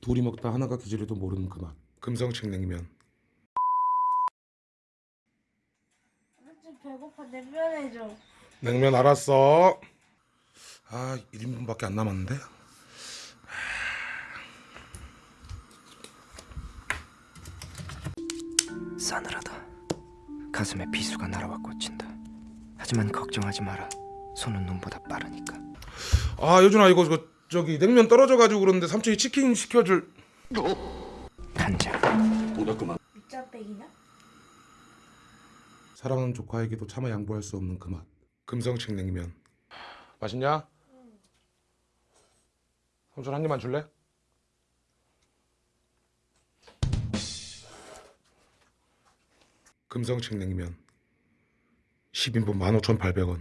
둘이 먹다 하나가 기절해도 모르는 그 맛. 금성식 냉면. 좀 배고파 냉면 해줘. 냉면 알았어. 아 1인분밖에 안 남았는데. 싸늘하다. 가슴에 비수가 날아와 꽂힌다. 하지만 걱정하지 마라. 손은 눈보다 빠르니까. 아 여준아 이거 저, 저기 냉면 떨어져가지고 그러는데 삼촌이 치킨 시켜줄. 간장. 밑장빼기나? 사랑하는 조카에게도 차마 양보할 수 없는 그 맛. 금성식 냉면. 맛있냐? 삼촌 한 입만 줄래? 금성식 냉면. 10인분 15,800원.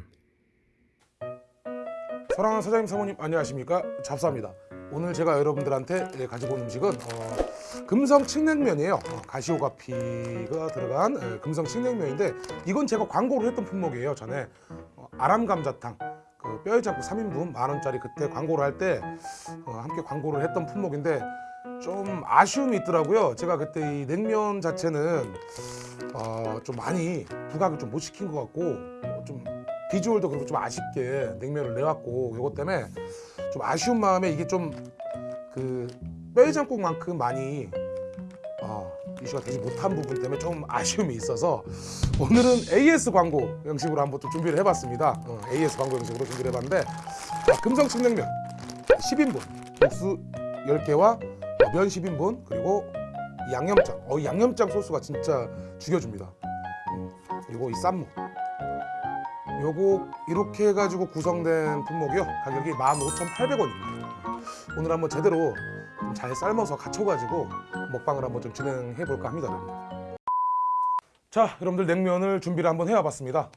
사랑하는 사장님 사모님 안녕하십니까? 잡사입니다. 오늘 제가 여러분들한테 예, 가지고 온 음식은 어, 금성 칡냉면이에요. 어, 가시오가피가 들어간 예, 금성 칡냉면인데 이건 제가 광고를 했던 품목이에요 전에. 어, 아람감자탕. 그 뼈해장국 3인분 만원짜리 그때 광고를 할때 어, 함께 광고를 했던 품목인데 좀 아쉬움이 있더라고요. 제가 그때 이 냉면 자체는 어, 좀 많이 부각을 좀 못 시킨 것 같고 어, 좀 비주얼도 그렇고 좀 아쉽게 냉면을 내왔고 이것 때문에 좀 아쉬운 마음에 이게 좀 그 뼈해장국만큼 많이 어, 이슈가 되지 못한 부분 때문에 좀 아쉬움이 있어서 오늘은 AS 광고 형식으로 한번 또 준비를 해봤습니다. 어, AS 광고 형식으로 준비를 해봤는데 자, 금성칡냉면 10인분 국수 10개와 면 10인분 그리고 이 양념장. 어, 이 양념장 소스가 진짜 죽여줍니다. 음, 그리고 이 쌈무. 요거 이렇게 해가지고 구성된 품목이요. 가격이 15,800원입니다. 오늘 한번 제대로 좀잘 삶아서 갖춰가지고 먹방을 한번 좀 진행해 볼까 합니다 자 여러분들 냉면을 준비를 한번 해와 봤습니다.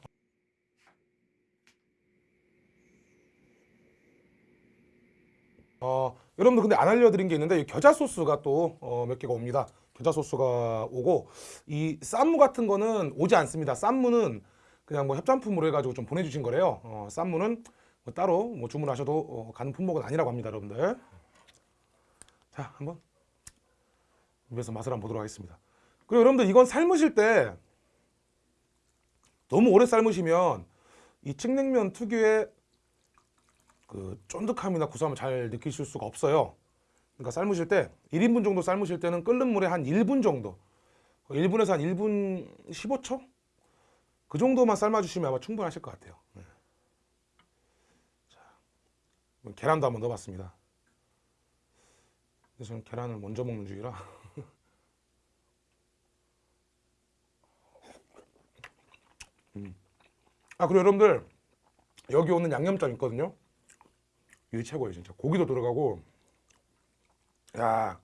어, 여러분들 근데 안 알려드린 게 있는데 이 겨자 소스가 또 몇 개가 옵니다 겨자 소스가 오고 이 쌈무 같은 거는 오지 않습니다 쌈무는 그냥 뭐 협찬품으로 해가지고 좀 보내주신 거래요. 어, 쌈무는 뭐 따로 뭐 주문하셔도 어, 가는 품목은 아니라고 합니다, 여러분들. 자, 한번 입에서 맛을 한번 보도록 하겠습니다. 그리고 여러분들 이건 삶으실 때 너무 오래 삶으시면 이 칡냉면 특유의 그 쫀득함이나 구수함을 잘 느끼실 수가 없어요. 그러니까 삶으실 때 1인분 정도 삶으실 때는 끓는 물에 한 1분 정도 1분에서 한 1분 15초? 그 정도만 삶아주시면 아마 충분하실 것 같아요. 네. 자, 계란도 한번 넣어봤습니다. 근데 저는 계란을 먼저 먹는 중이라. 음. 아 그리고 여러분들 여기 오는 양념장 있거든요. 이게 최고예요 진짜. 고기도 들어가고. 야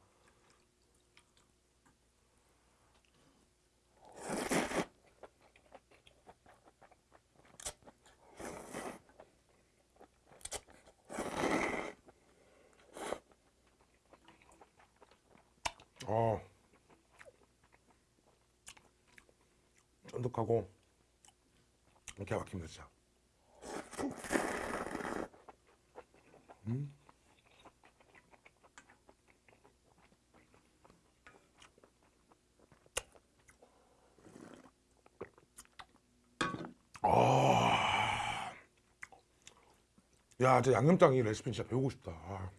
어, 쫀득하고 이렇게 막힙니다 진짜. 음. 아, 야, 저 양념장 이 레시피 진짜 배우고 싶다. 아.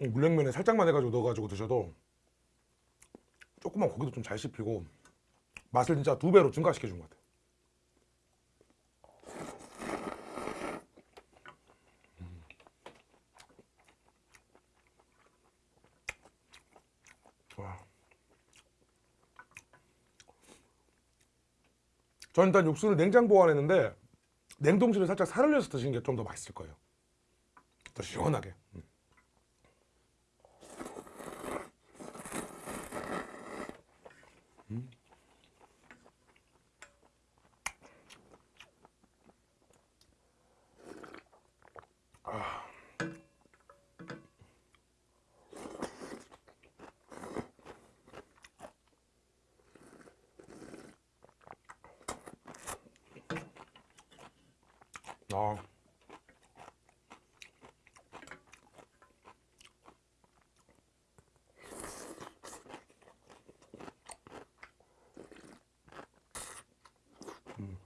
이 물냉면에 살짝만 해가지고 넣어가지고 드셔도 조금만 고기도 좀 잘 씹히고 맛을 진짜 두 배로 증가시켜 준 것 같아요. 저는 일단 육수를 냉장 보관했는데 냉동실에 살짝 살을 내서 드시는 게 좀 더 맛있을 거예요. 더 시원하게. 음. 아. 음.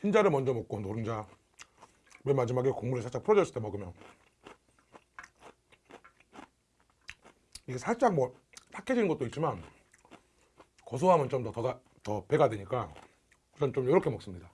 흰자를 먼저 먹고 노른자 맨 마지막에 국물이 살짝 풀어졌을 때 먹으면 이게 살짝 뭐 탁해지는 것도 있지만 고소함은 좀 더 더, 더 배가 되니까 전좀 이렇게 먹습니다.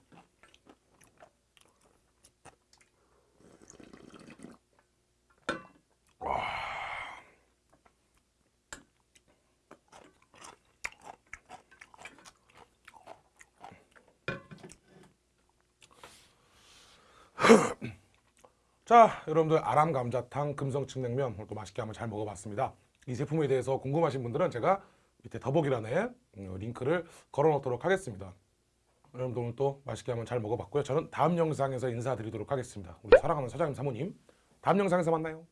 자, 여러분들 아람 감자탕 금성칡냉면 오늘 또 맛있게 한번 잘 먹어봤습니다. 이 제품에 대해서 궁금하신 분들은 제가 밑에 더보기란에 음, 링크를 걸어놓도록 하겠습니다. 여러분들 오늘 또 맛있게 한번 잘 먹어봤고요. 저는 다음 영상에서 인사드리도록 하겠습니다. 우리 사랑하는 사장님 사모님, 다음 영상에서 만나요.